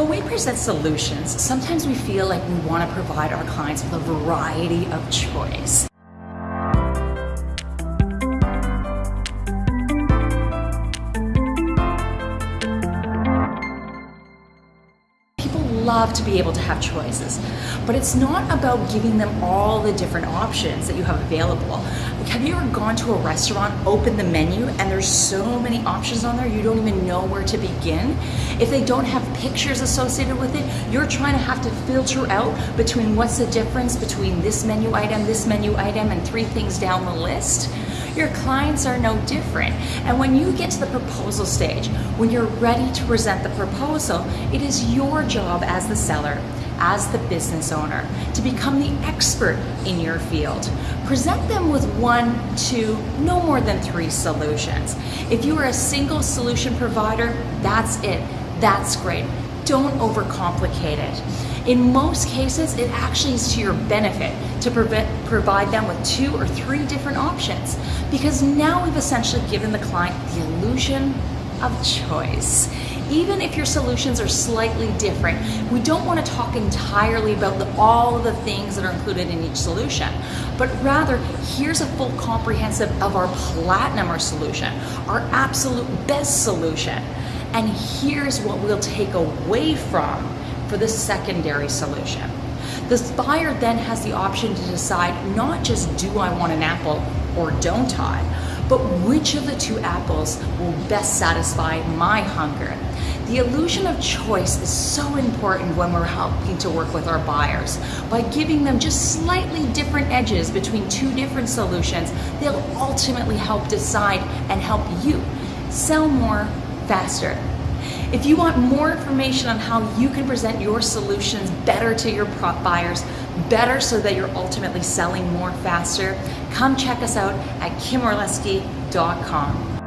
When we present solutions, sometimes we feel like we want to provide our clients with a variety of choice. People love to be able to have choices, but it's not about giving them all the different options that you have available. Have you ever gone to a restaurant, opened the menu, and there's so many options on there you don't even know where to begin? If they don't have pictures associated with it, you're trying to have to filter out between what's the difference between this menu item, this menu item, and three things down the list. Your clients are no different. And when you get to the proposal stage, when you're ready to present the proposal, it is your job as the seller, as the business owner, to become the expert in your field. Present them with one, two, no more than three solutions. If you are a single solution provider, that's it. That's great. Don't overcomplicate it. In most cases, it actually is to your benefit to provide them with two or three different options because now we've essentially given the client the illusion of choice. Even if your solutions are slightly different, we don't want to talk entirely about the, all of the things that are included in each solution, but rather here's a full comprehensive of our platinum or solution, our absolute best solution. And here's what we'll take away from for the secondary solution. The buyer then has the option to decide not just do I want an apple or don't I, but which of the two apples will best satisfy my hunger. The illusion of choice is so important when we're helping to work with our buyers. By giving them just slightly different edges between two different solutions, they'll ultimately help decide and help you sell more faster if you want more information on how you can present your solutions better to your prop buyers, better so that you're ultimately selling more faster, come check us out at kimorlesky.com.